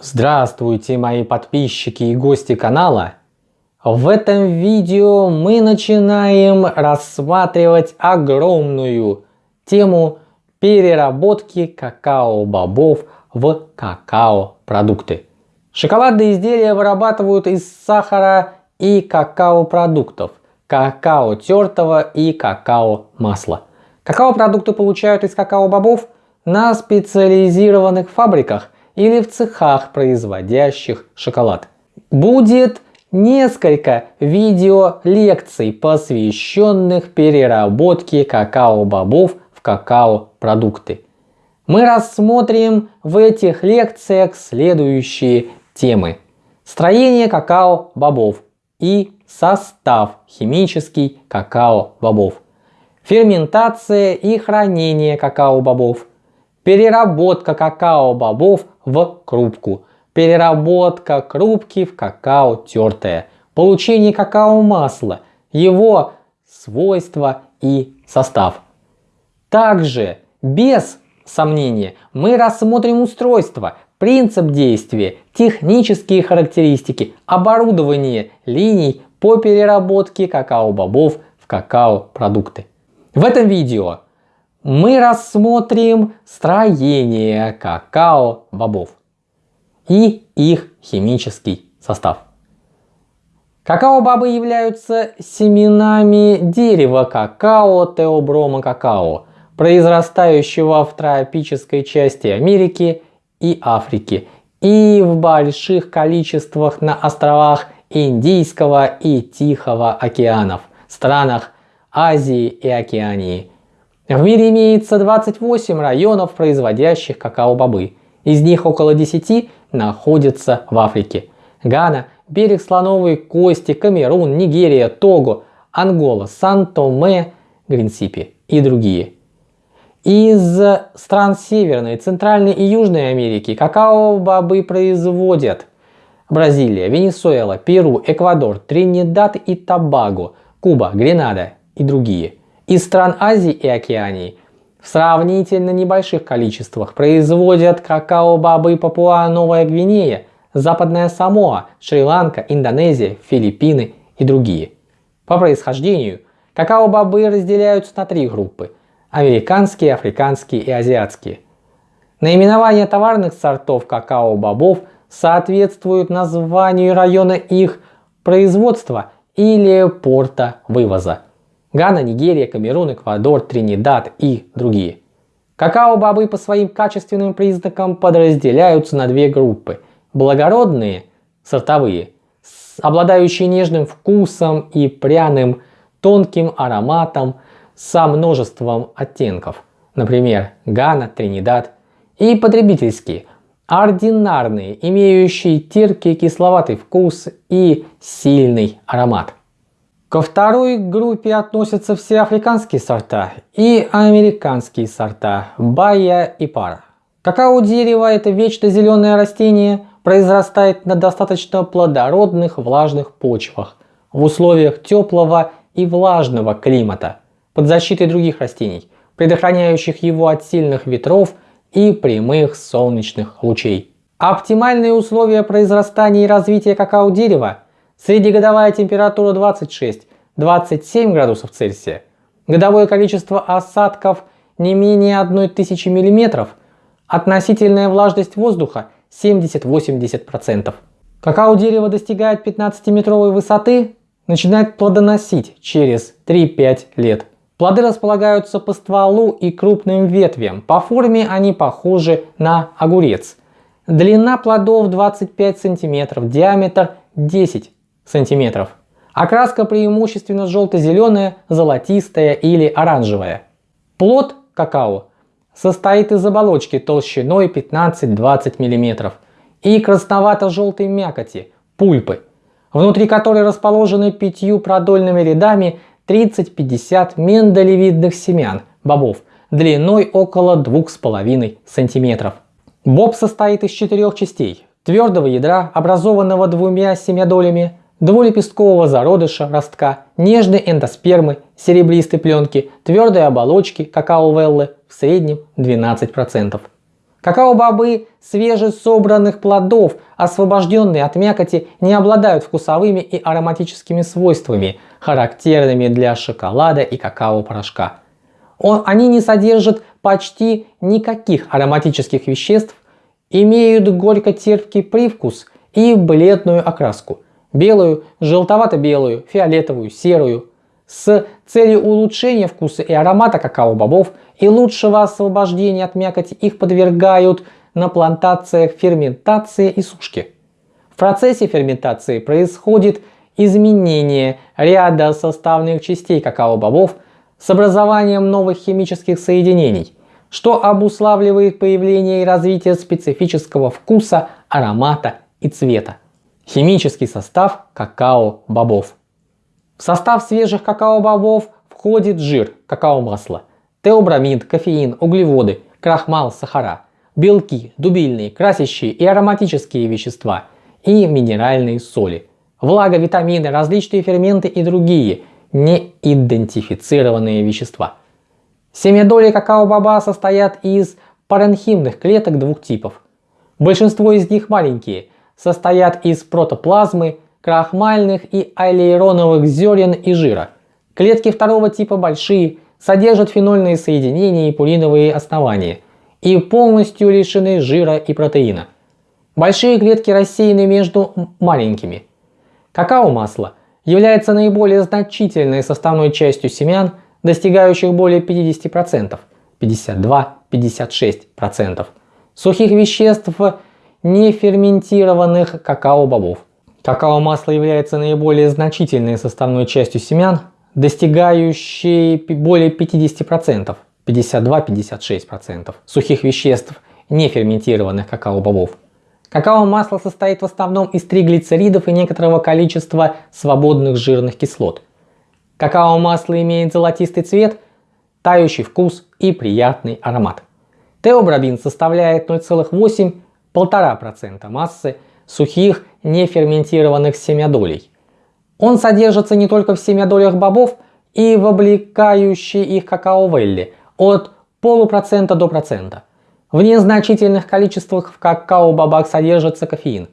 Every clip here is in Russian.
Здравствуйте мои подписчики и гости канала! В этом видео мы начинаем рассматривать огромную тему переработки какао-бобов в какао-продукты. Шоколадные изделия вырабатывают из сахара и какао-продуктов, какао тертого и какао-масла. Какао-продукты получают из какао-бобов на специализированных фабриках – или в цехах, производящих шоколад. Будет несколько видео-лекций, посвященных переработке какао-бобов в какао-продукты. Мы рассмотрим в этих лекциях следующие темы. Строение какао-бобов и состав химический какао-бобов. Ферментация и хранение какао-бобов. Переработка какао-бобов в крупку. Переработка крупки в какао тертое. Получение какао-масла. Его свойства и состав. Также, без сомнения, мы рассмотрим устройство, принцип действия, технические характеристики, оборудование линий по переработке какао-бобов в какао-продукты. В этом видео мы рассмотрим строение какао-бобов и их химический состав. Какао-бобы являются семенами дерева какао теоброма какао, произрастающего в тропической части Америки и Африки и в больших количествах на островах Индийского и Тихого океанов, странах Азии и Океании – в мире имеется 28 районов, производящих какао-бобы. Из них около 10 находятся в Африке. Гана, берег слоновой кости, Камерун, Нигерия, Того, Ангола, Сан-Томе, Гринсипи и другие. Из стран Северной, Центральной и Южной Америки какао-бобы производят Бразилия, Венесуэла, Перу, Эквадор, Тринидад и Тобаго, Куба, Гренада и другие. Из стран Азии и Океании в сравнительно небольших количествах производят какао-бобы Папуа-Новая Гвинея, Западная Самоа, Шри-Ланка, Индонезия, Филиппины и другие. По происхождению какао-бобы разделяются на три группы – американские, африканские и азиатские. Наименование товарных сортов какао-бобов соответствуют названию района их производства или порта вывоза – Гана, Нигерия, Камерун, Эквадор, Тринидад и другие. Какао-бобы по своим качественным признакам подразделяются на две группы. Благородные, сортовые, обладающие нежным вкусом и пряным тонким ароматом со множеством оттенков. Например, Гана, Тринидад. И потребительские, ординарные, имеющие терпкий кисловатый вкус и сильный аромат. Ко второй группе относятся все африканские сорта и американские сорта Бая и Пара. Какао дерево это вечно зеленое растение, произрастает на достаточно плодородных влажных почвах в условиях теплого и влажного климата под защитой других растений, предохраняющих его от сильных ветров и прямых солнечных лучей. Оптимальные условия произрастания и развития какао дерева Среднегодовая температура 26-27 градусов Цельсия. Годовое количество осадков не менее 1000 мм. Относительная влажность воздуха 70-80%. Какао дерево достигает 15-метровой высоты, начинает плодоносить через 3-5 лет. Плоды располагаются по стволу и крупным ветвям. По форме они похожи на огурец. Длина плодов 25 см, диаметр 10 сантиметров. Окраска преимущественно желто-зеленая, золотистая или оранжевая. Плод какао состоит из оболочки толщиной 15-20 мм и красновато-желтой мякоти, пульпы, внутри которой расположены пятью продольными рядами 30-50 миндалевидных семян, бобов, длиной около 2,5 см. Боб состоит из четырех частей. Твердого ядра, образованного двумя семядолями, двулепесткового зародыша ростка, нежной эндоспермы, серебристой пленки, твердой оболочки какао-веллы в среднем 12%. Какао-бобы свежесобранных плодов, освобожденные от мякоти, не обладают вкусовыми и ароматическими свойствами, характерными для шоколада и какао-порошка. Они не содержат почти никаких ароматических веществ, имеют горько-терпкий привкус и бледную окраску – белую, желтовато-белую, фиолетовую, серую. С целью улучшения вкуса и аромата какао-бобов и лучшего освобождения от мякоти их подвергают на плантациях ферментации и сушки. В процессе ферментации происходит изменение ряда составных частей какао-бобов с образованием новых химических соединений, что обуславливает появление и развитие специфического вкуса, аромата и цвета. Химический состав какао-бобов. В состав свежих какао-бобов входит жир, какао-масло, теобрамид, кофеин, углеводы, крахмал, сахара, белки, дубильные, красящие и ароматические вещества и минеральные соли, влага, витамины, различные ферменты и другие неидентифицированные вещества. Семядоли какао-баба состоят из паренхимных клеток двух типов. Большинство из них маленькие, состоят из протоплазмы, крахмальных и аллейроновых зерен и жира. Клетки второго типа большие, содержат фенольные соединения и пуриновые основания и полностью лишены жира и протеина. Большие клетки рассеяны между маленькими. Какао-масло является наиболее значительной составной частью семян, достигающих более 50%, 52-56% сухих веществ неферментированных какао-бобов. Какао-масло является наиболее значительной составной частью семян, достигающей более 50%, 52-56% сухих веществ неферментированных какао-бобов. Какао-масло состоит в основном из триглицеридов и некоторого количества свободных жирных кислот. Какао-масло имеет золотистый цвет, тающий вкус и приятный аромат. Теобробин составляет 0,8-1,5% массы сухих неферментированных семядолей. Он содержится не только в семядолях бобов и в облекающей их какао-велле от полупроцента до процента. В незначительных количествах в какао-бобах содержится кофеин.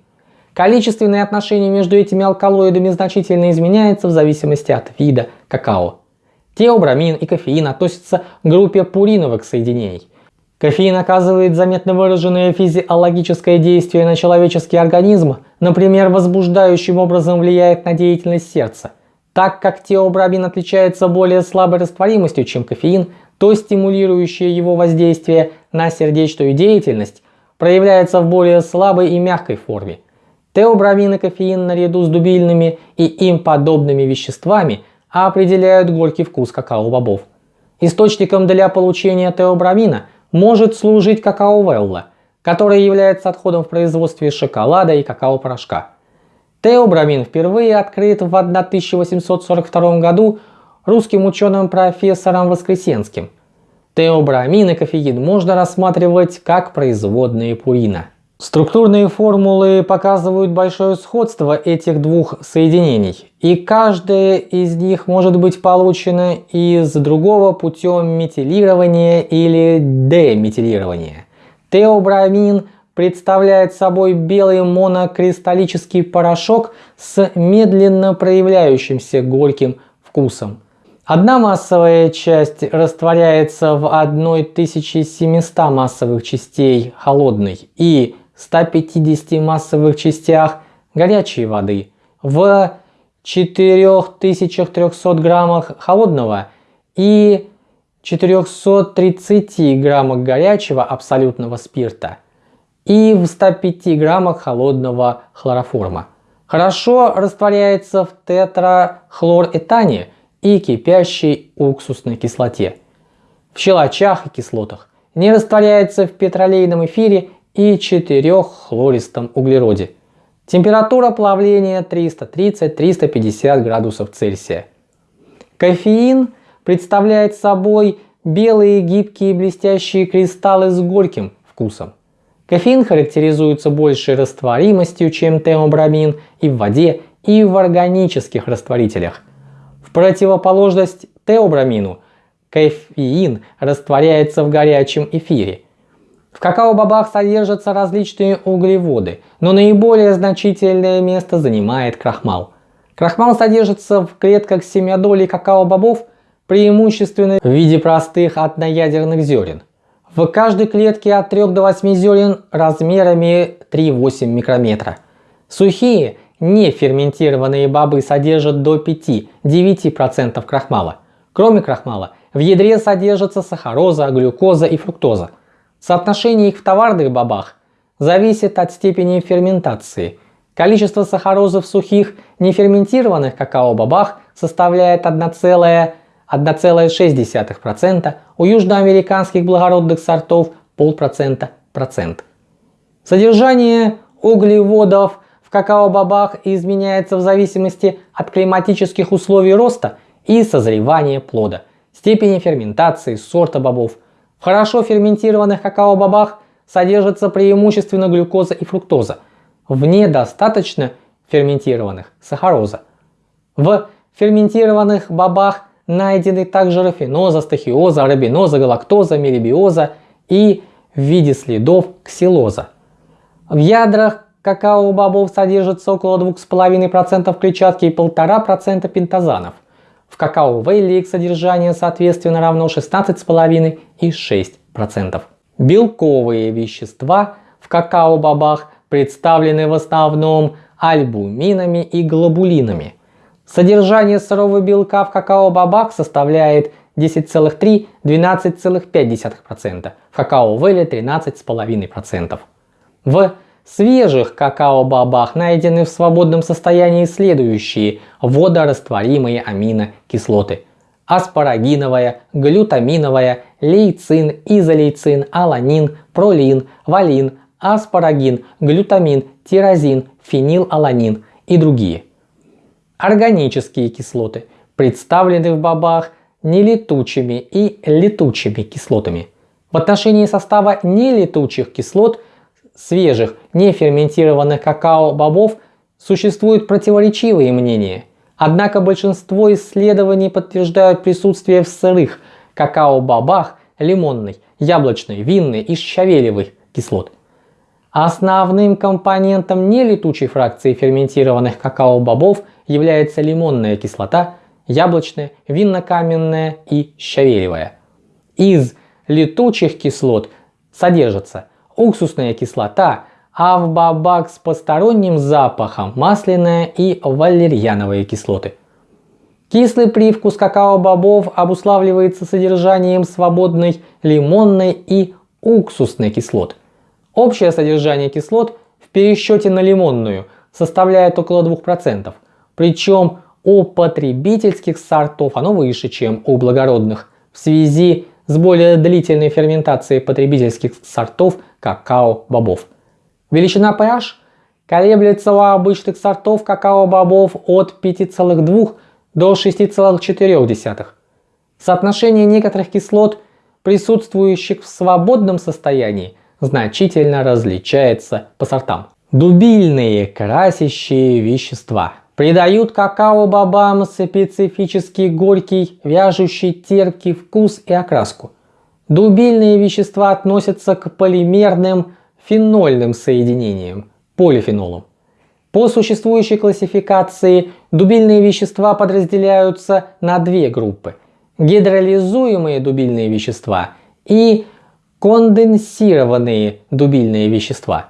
Количественное отношение между этими алкалоидами значительно изменяется в зависимости от вида какао. Теобрамин и кофеин относятся к группе пуриновых соединений. Кофеин оказывает заметно выраженное физиологическое действие на человеческий организм, например, возбуждающим образом влияет на деятельность сердца. Так как теобрамин отличается более слабой растворимостью, чем кофеин, то стимулирующее его воздействие на сердечную деятельность проявляется в более слабой и мягкой форме. Теобрамин и кофеин наряду с дубильными и им подобными веществами определяют горький вкус какао-бобов. Источником для получения теобрамина – может служить какао-велла, которая является отходом в производстве шоколада и какао-порошка. Теобрамин впервые открыт в 1842 году русским ученым профессором Воскресенским. Теобрамин и кофеин можно рассматривать как производные пурина. Структурные формулы показывают большое сходство этих двух соединений, и каждая из них может быть получена из другого путем метилирования или деметилирования. Теобрамин представляет собой белый монокристаллический порошок с медленно проявляющимся горьким вкусом. Одна массовая часть растворяется в 1700 массовых частей холодной и 150 массовых частях горячей воды, в 4300 граммах холодного и 430 граммах горячего абсолютного спирта и в 105 граммах холодного хлороформа. Хорошо растворяется в тетрахлоретане и кипящей уксусной кислоте. В щелочах и кислотах не растворяется в петролейном эфире и 4-хлористом углероде. Температура плавления 330-350 градусов Цельсия. Кофеин представляет собой белые гибкие блестящие кристаллы с горьким вкусом. Кофеин характеризуется большей растворимостью, чем теобрамин и в воде, и в органических растворителях. В противоположность теобрамину, кофеин растворяется в горячем эфире. В какао-бобах содержатся различные углеводы, но наиболее значительное место занимает крахмал. Крахмал содержится в клетках семядолей какао-бобов преимущественно в виде простых одноядерных зерен. В каждой клетке от 3 до 8 зерен размерами 3-8 микрометра. Сухие, не ферментированные бобы содержат до 5-9% крахмала. Кроме крахмала, в ядре содержатся сахароза, глюкоза и фруктоза. Соотношение их в товарных бобах зависит от степени ферментации. Количество сахарозы в сухих, неферментированных какао-бобах составляет 1,6%, у южноамериканских благородных сортов полпроцента процент. Содержание углеводов в какао-бобах изменяется в зависимости от климатических условий роста и созревания плода, степени ферментации, сорта бобов, в хорошо ферментированных какао-бобах содержится преимущественно глюкоза и фруктоза, в недостаточно ферментированных – сахароза. В ферментированных бобах найдены также рафиноза, стахиоза, арабиноза, галактоза, мелибиоза и в виде следов ксилоза. В ядрах какао-бобов содержится около 2,5% клетчатки и 1,5% пентазанов. В какао-вейле их содержание соответственно равно 16,5 и 6%. Белковые вещества в какао-бобах представлены в основном альбуминами и глобулинами. Содержание сырого белка в какао-бобах составляет 10,3-12,5%, в какао-вейле 13,5%. В свежих какао-бобах найдены в свободном состоянии следующие водорастворимые аминокислоты. Аспарагиновая, глютаминовая, лейцин, изолейцин, аланин, пролин, валин, аспарагин, глютамин, тирозин, фенилаланин и другие. Органические кислоты представлены в бобах нелетучими и летучими кислотами. В отношении состава нелетучих кислот – свежих, неферментированных какао-бобов существуют противоречивые мнения. Однако большинство исследований подтверждают присутствие в сырых какао-бобах лимонной, яблочной, винной и щавелевых кислот. Основным компонентом нелетучей фракции ферментированных какао-бобов является лимонная кислота, яблочная, винно-каменная и щавелевая. Из летучих кислот содержатся уксусная кислота, а в бабак с посторонним запахом масляная и валерьяновые кислоты. Кислый привкус какао-бобов обуславливается содержанием свободной лимонной и уксусной кислот. Общее содержание кислот в пересчете на лимонную составляет около 2%, причем у потребительских сортов оно выше, чем у благородных, в связи с более длительной ферментацией потребительских сортов какао-бобов. Величина pH колеблется у обычных сортов какао-бобов от 5,2 до 6,4. Соотношение некоторых кислот, присутствующих в свободном состоянии, значительно различается по сортам. Дубильные красящие вещества придают какао-бобам специфический горький, вяжущий терпкий вкус и окраску. Дубильные вещества относятся к полимерным фенольным соединениям, полифенолам. По существующей классификации дубильные вещества подразделяются на две группы. Гидролизуемые дубильные вещества и конденсированные дубильные вещества.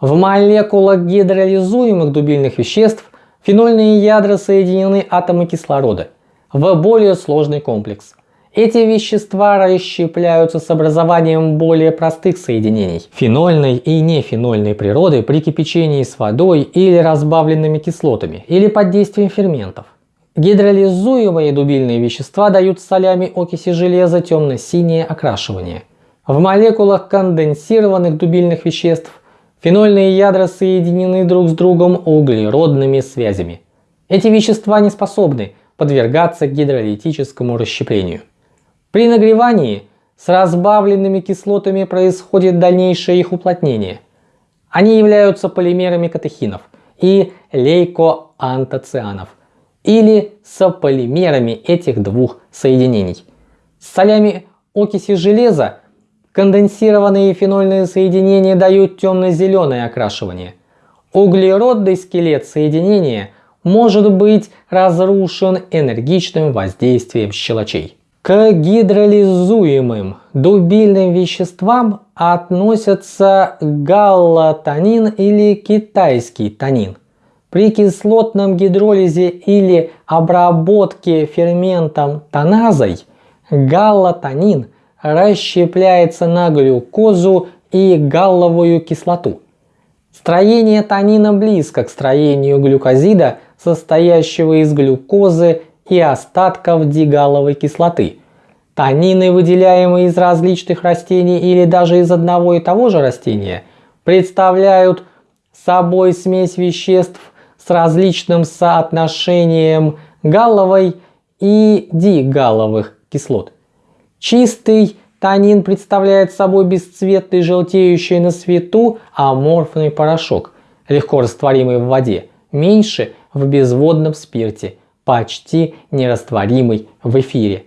В молекулах гидролизуемых дубильных веществ фенольные ядра соединены атомы кислорода в более сложный комплекс. Эти вещества расщепляются с образованием более простых соединений фенольной и нефенольной природы при кипячении с водой или разбавленными кислотами или под действием ферментов. Гидролизуемые дубильные вещества дают солями окиси железа темно-синее окрашивание. В молекулах конденсированных дубильных веществ фенольные ядра соединены друг с другом углеродными связями. Эти вещества не способны подвергаться гидролитическому расщеплению. При нагревании с разбавленными кислотами происходит дальнейшее их уплотнение. Они являются полимерами катехинов и лейкоантоцианов или сополимерами этих двух соединений. С солями окиси железа Конденсированные фенольные соединения дают темно-зеленое окрашивание. Углеродный скелет соединения может быть разрушен энергичным воздействием щелочей. К гидролизуемым дубильным веществам относятся галлотанин или китайский танин. При кислотном гидролизе или обработке ферментом тоназой галлотанин расщепляется на глюкозу и галловую кислоту. Строение танина близко к строению глюкозида, состоящего из глюкозы и остатков дигаловой кислоты. Танины, выделяемые из различных растений или даже из одного и того же растения, представляют собой смесь веществ с различным соотношением галловой и дигалловых кислот. Чистый танин представляет собой бесцветный желтеющий на свету аморфный порошок, легко растворимый в воде, меньше в безводном спирте – почти нерастворимый в эфире.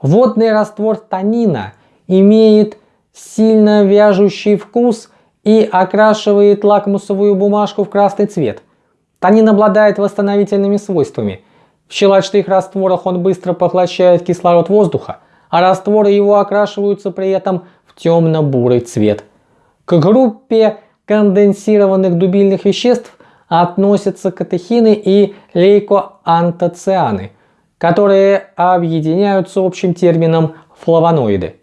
Водный раствор танина имеет сильно вяжущий вкус и окрашивает лакмусовую бумажку в красный цвет. Танин обладает восстановительными свойствами. В щелочных растворах он быстро поглощает кислород воздуха, а растворы его окрашиваются при этом в темно-бурый цвет. К группе конденсированных дубильных веществ относятся катехины и лейкоантоцианы, которые объединяются общим термином флавоноиды.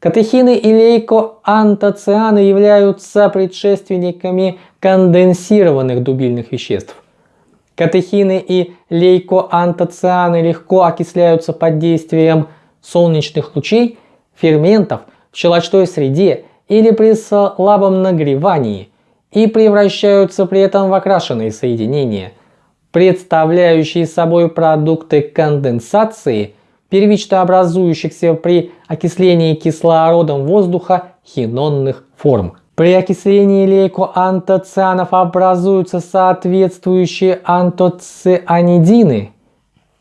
Катехины и лейкоантоцианы являются предшественниками конденсированных дубильных веществ. Катехины и лейкоантоцианы легко окисляются под действием солнечных лучей, ферментов в щелочной среде или при слабом нагревании – и превращаются при этом в окрашенные соединения, представляющие собой продукты конденсации, первично образующихся при окислении кислородом воздуха хинонных форм. При окислении лейкоантоцианов образуются соответствующие антоцианидины.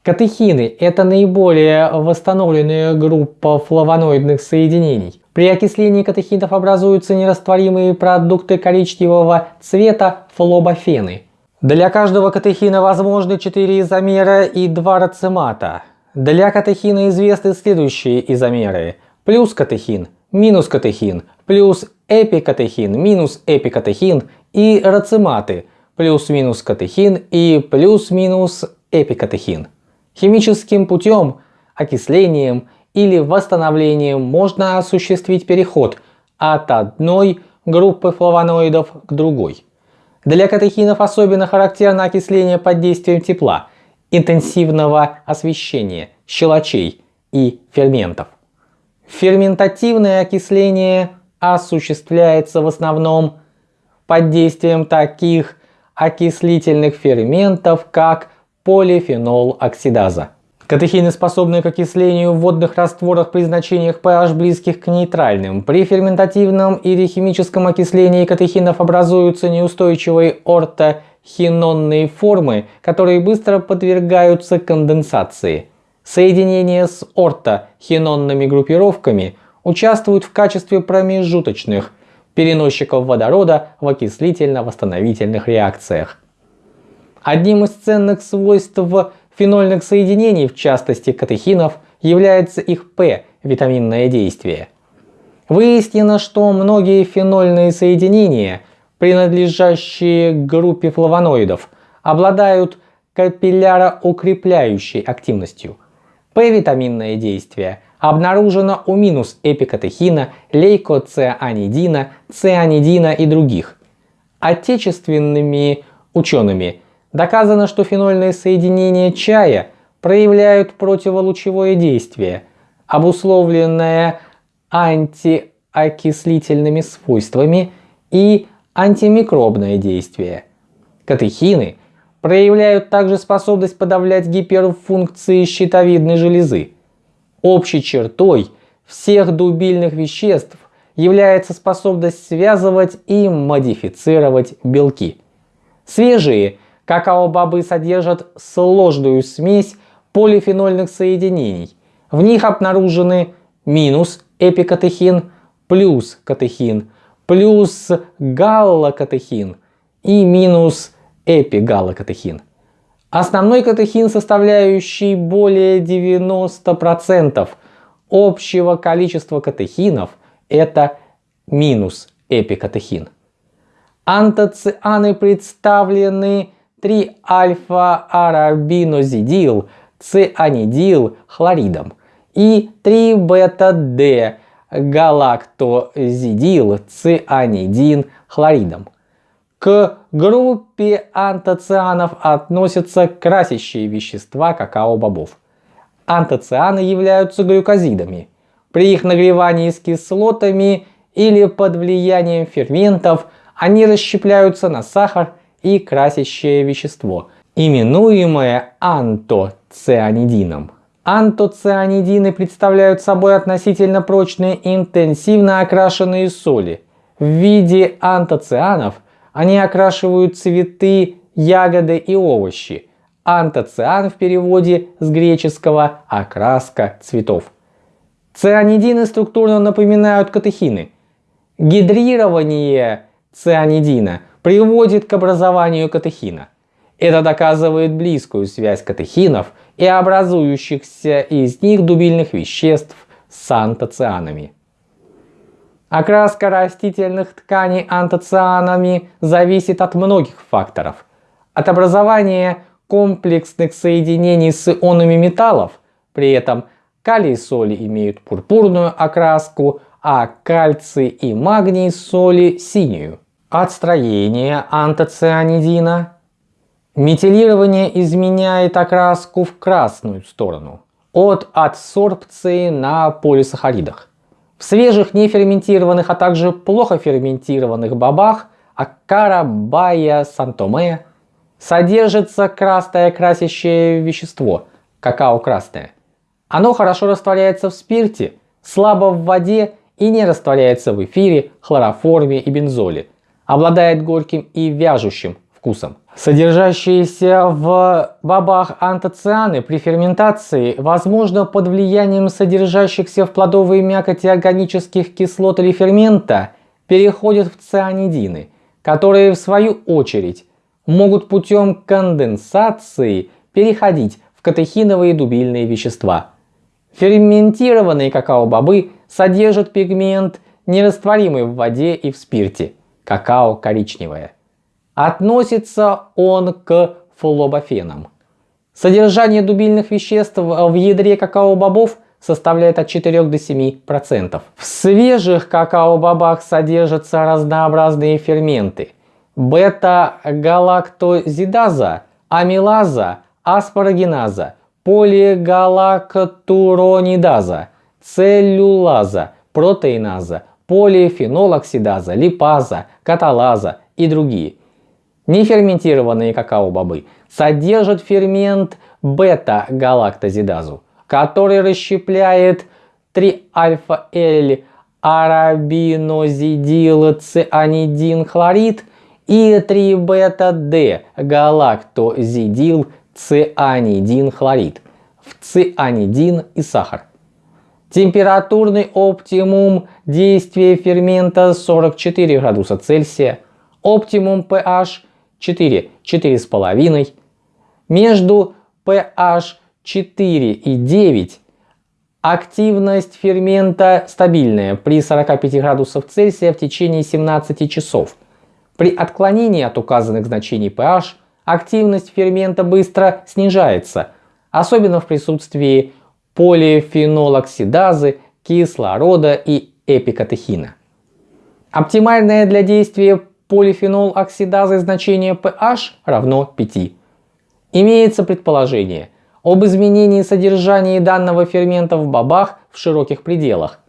Катехины – это наиболее восстановленная группа флавоноидных соединений. При окислении катехинов образуются нерастворимые продукты коричневого цвета флобофены. Для каждого катехина возможны 4 изомера и 2 рацемата. Для катехина известны следующие изомеры. Плюс катехин, минус катехин, плюс эпикатехин, минус эпикатехин и рацематы, плюс-минус катехин и плюс-минус эпикатехин. Химическим путем, окислением или восстановлением можно осуществить переход от одной группы флавоноидов к другой. Для катехинов особенно характерно окисление под действием тепла, интенсивного освещения, щелочей и ферментов. Ферментативное окисление осуществляется в основном под действием таких окислительных ферментов, как полифенол оксидаза. Катехины способны к окислению в водных растворах при значениях pH близких к нейтральным. При ферментативном или химическом окислении катехинов образуются неустойчивые ортохинонные формы, которые быстро подвергаются конденсации. Соединения с ортохинонными группировками участвуют в качестве промежуточных переносчиков водорода в окислительно-восстановительных реакциях. Одним из ценных свойств фенольных соединений, в частности катехинов, является их П – витаминное действие. Выяснено, что многие фенольные соединения, принадлежащие группе флавоноидов, обладают капилляроукрепляющей активностью. П-витаминное действие обнаружено у минус эпикатехина, лейкоцианидина, цианидина и других. Отечественными учеными Доказано, что фенольные соединения чая проявляют противолучевое действие, обусловленное антиокислительными свойствами и антимикробное действие. Катехины проявляют также способность подавлять гиперфункции щитовидной железы. Общей чертой всех дубильных веществ является способность связывать и модифицировать белки. Свежие Какао-бобы содержат сложную смесь полифенольных соединений. В них обнаружены минус эпикатехин, плюс катехин плюс галлокатехин и минус эпигаллокатехин. Основной катехин, составляющий более 90% общего количества катехинов, это минус эпикатехин. Антоцианы представлены 3-альфа-арабинозидил, цианидил хлоридом и 3-бета-д галактозидил, цианидин хлоридом. К группе антоцианов относятся красящие вещества какао-бобов. Антоцианы являются глюкозидами. При их нагревании с кислотами или под влиянием ферментов они расщепляются на сахар и красящее вещество, именуемое антоцианидином. Антоцианидины представляют собой относительно прочные интенсивно окрашенные соли. В виде антоцианов они окрашивают цветы, ягоды и овощи. Антоциан в переводе с греческого «окраска цветов». Цианидины структурно напоминают катехины. Гидрирование цианидина приводит к образованию катехина. Это доказывает близкую связь катехинов и образующихся из них дубильных веществ с антоцианами. Окраска растительных тканей антоцианами зависит от многих факторов. От образования комплексных соединений с ионами металлов, при этом калий и соли имеют пурпурную окраску, а кальций и магний соли синюю. От строения антоцианидина метилирование изменяет окраску в красную сторону от адсорбции на полисахаридах. В свежих неферментированных, а также плохо ферментированных бобах Акара, Бая, Сантоме содержится красное красящее вещество – какао красное. Оно хорошо растворяется в спирте, слабо в воде и не растворяется в эфире, хлороформе и бензоле. Обладает горьким и вяжущим вкусом. Содержащиеся в бобах антоцианы при ферментации, возможно под влиянием содержащихся в плодовой мякоти органических кислот или фермента, переходят в цианидины, которые в свою очередь могут путем конденсации переходить в катехиновые дубильные вещества. Ферментированные какао-бобы содержат пигмент, нерастворимый в воде и в спирте, какао коричневое. Относится он к флобофенам. Содержание дубильных веществ в ядре какао-бобов составляет от 4 до 7%. В свежих какао-бобах содержатся разнообразные ферменты. Бета-галактозидаза, амилаза, аспарагиназа, полигалактуронидаза, целлюлаза, протеиназа, полифенолоксидаза, липаза, каталаза и другие – Неферментированные какао-бобы содержат фермент бета-галактозидазу, который расщепляет 3-альфа-Л арабинозидил цианидин и 3-бета-Д галактозидил цианидин хлорид в цианидин и сахар. Температурный оптимум действия фермента 44 градуса Цельсия, оптимум pH 4, 4,5. Между pH 4 и 9 активность фермента стабильная при 45 градусов Цельсия в течение 17 часов. При отклонении от указанных значений pH активность фермента быстро снижается, особенно в присутствии полифенолоксидазы, кислорода и эпикатехина. Оптимальное для действия полифенол оксидазы значение pH равно 5. Имеется предположение об изменении содержания данного фермента в бобах в широких пределах.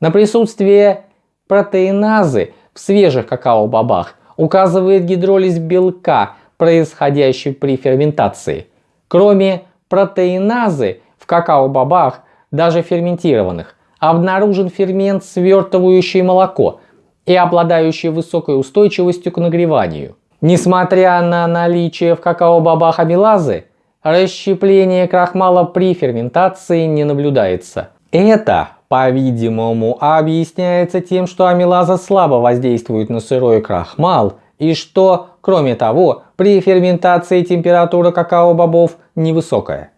На присутствие протеиназы в свежих какао-бобах указывает гидролиз белка, происходящий при ферментации. Кроме протеиназы какао-бобах, даже ферментированных, обнаружен фермент, свертывающий молоко – и обладающие высокой устойчивостью к нагреванию. Несмотря на наличие в какао-бобах амилазы, расщепление крахмала при ферментации не наблюдается. Это по-видимому, объясняется тем, что амилаза слабо воздействует на сырой крахмал и что, кроме того, при ферментации температура какао-бобов невысокая.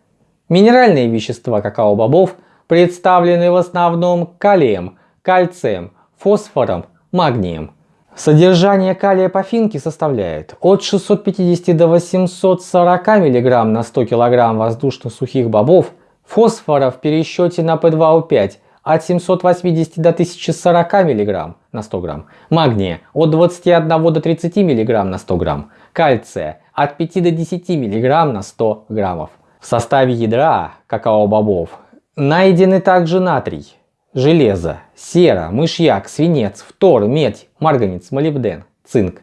Минеральные вещества какао-бобов представлены в основном калием, кальцием, фосфором, магнием. Содержание калия по финке составляет от 650 до 840 мг на 100 кг воздушно-сухих бобов, фосфора в пересчете на P2O5 от 780 до 1040 мг на 100 грамм, магния от 21 до 30 мг на 100 грамм, кальция от 5 до 10 мг на 100 граммов. В составе ядра какао-бобов найдены также натрий, железо, сера, мышьяк, свинец, фтор, медь, марганец, молибден, цинк.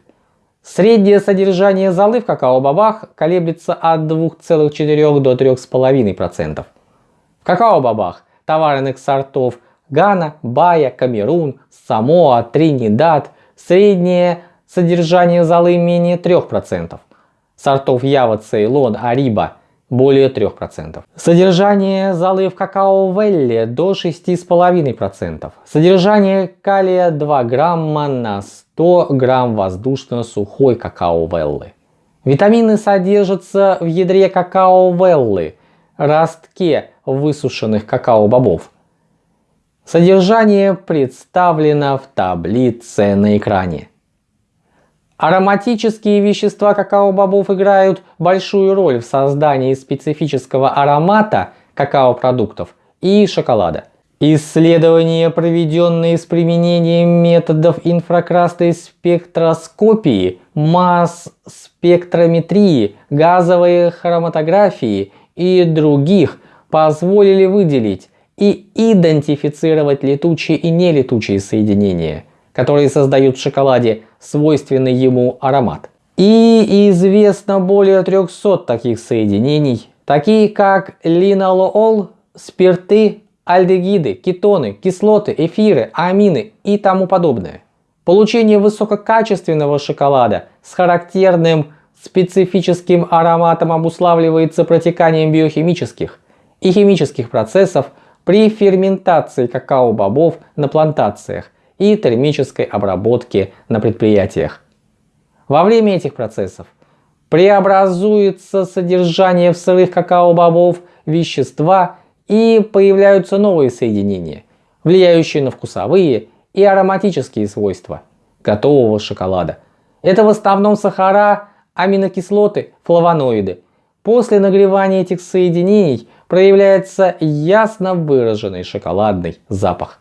Среднее содержание золы в какао-бобах колеблется от 2,4 до 3,5%. В какао-бобах товарных сортов Гана, Бая, Камерун, Самоа, Тринидад среднее содержание золы менее 3%. Сортов Ява, Цейлон, Ариба более 3%. Содержание золы в какао-велле до 6,5%. Содержание калия 2 грамма на 100 грамм воздушно-сухой какао-веллы. Витамины содержатся в ядре какао-веллы, ростке высушенных какао-бобов. Содержание представлено в таблице на экране. Ароматические вещества какао-бобов играют большую роль в создании специфического аромата какао-продуктов и шоколада. Исследования, проведенные с применением методов инфракрасной спектроскопии, масс-спектрометрии, газовой хроматографии и других, позволили выделить и идентифицировать летучие и нелетучие соединения, которые создают в шоколаде свойственный ему аромат. И известно более 300 таких соединений, такие как линолол, спирты, альдегиды, кетоны, кислоты, эфиры, амины и тому подобное. Получение высококачественного шоколада с характерным специфическим ароматом обуславливается протеканием биохимических и химических процессов при ферментации какао-бобов на плантациях и термической обработке на предприятиях. Во время этих процессов преобразуется содержание в сырых какао-бобов вещества и появляются новые соединения, влияющие на вкусовые и ароматические свойства готового шоколада. Это в основном сахара, аминокислоты, флавоноиды. После нагревания этих соединений проявляется ясно выраженный шоколадный запах.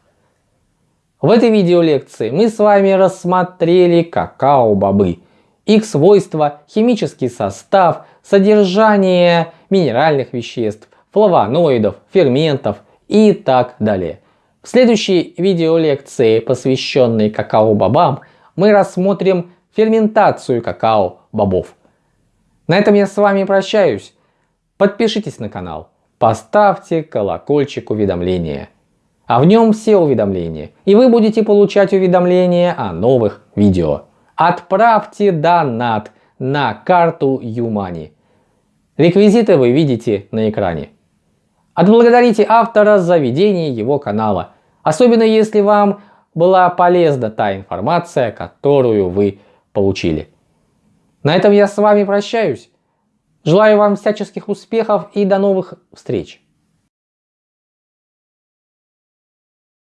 В этой видеолекции мы с вами рассмотрели какао-бобы, их свойства, химический состав, содержание минеральных веществ, флавоноидов, ферментов и так далее. В следующей видеолекции, посвященной какао-бобам, мы рассмотрим ферментацию какао-бобов. На этом я с вами прощаюсь. Подпишитесь на канал, поставьте колокольчик уведомления а в нем все уведомления, и вы будете получать уведомления о новых видео. Отправьте донат на карту Юмани. Реквизиты вы видите на экране. Отблагодарите автора за ведение его канала, особенно если вам была полезна та информация, которую вы получили. На этом я с вами прощаюсь. Желаю вам всяческих успехов и до новых встреч.